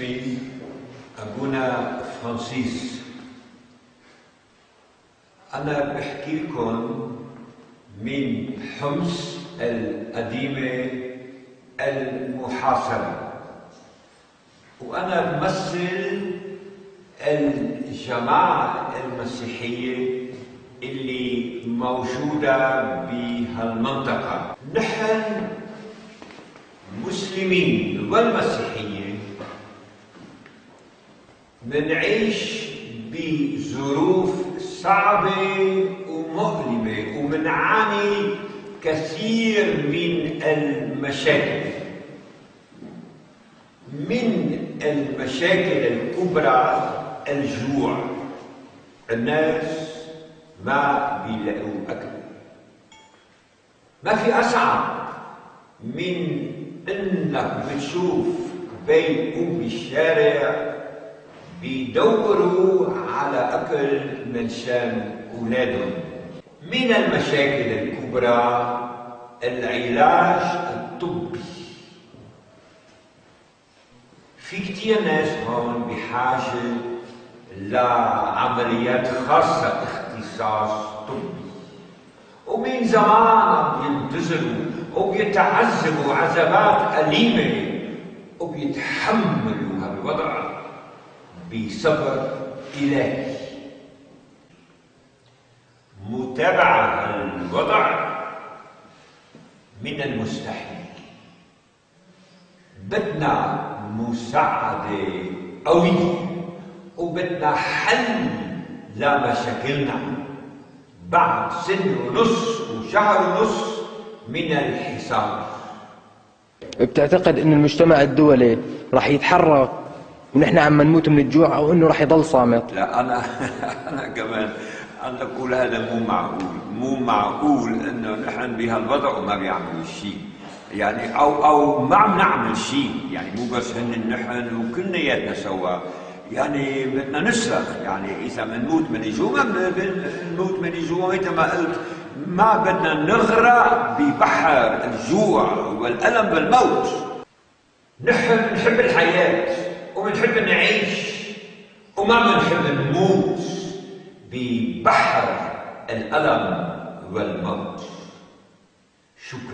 اسمي أبونا فرانسيس أنا بحكي لكم من حمص القديمة المحاصرة وأنا بمثل الجماعة المسيحية اللي موجودة بهالمنطقة. نحن مسلمين والمسيحيين منعيش بظروف صعبة ومؤلمة ومنعاني كثير من المشاكل. من المشاكل الكبرى الجوع. الناس ما بيلاقوا أكل. ما في أصعب من إنك بتشوف بيقوا بالشارع بيدوروا على أكل من شان أولادهم. من المشاكل الكبرى العلاج الطبي. في كتير ناس هون بحاجة لعمليات خاصة اختصاص طبي. ومن زمان بينتظروا وبيتعذبوا عذابات أليمة وبيتحملوا هالوضع. بصبر إلهي متابعة الوضع من المستحيل. بدنا مساعدة قوية وبدنا حل لمشاكلنا بعد سنة ونص وشهر ونص من الحصار بتعتقد انه المجتمع الدولي راح يتحرك ونحن عم نموت من الجوع أو إنه راح يضل صامت. لا أنا أنا كمان أنا أقول هذا مو معقول. مو معقول إنه نحن بهالوضع وما بيعملوا شيء. يعني أو أو ما عم نعمل شيء. يعني مو بس هن نحن وكلياتنا سوا. يعني بدنا نصرخ يعني إذا بنموت من الجوع بنموت من الجوع. مثل ما قلت ما بدنا نغرق ببحر الجوع والألم والموت. نحن بنحب الحياة. وما بنحب نموت ببحر الألم والموت. شكرا.